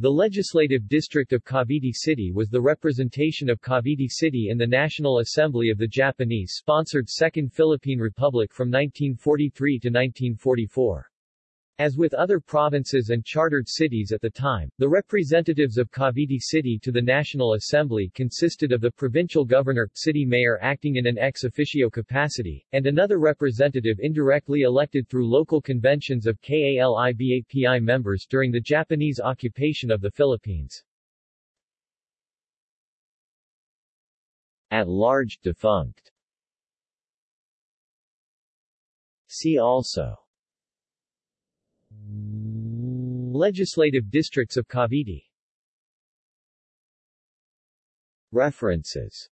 The legislative district of Cavite City was the representation of Cavite City in the National Assembly of the Japanese-sponsored Second Philippine Republic from 1943 to 1944. As with other provinces and chartered cities at the time, the representatives of Cavite City to the National Assembly consisted of the provincial governor, city mayor acting in an ex officio capacity, and another representative indirectly elected through local conventions of KALIBAPI members during the Japanese occupation of the Philippines. At large, defunct. See also Legislative districts of Cavite. References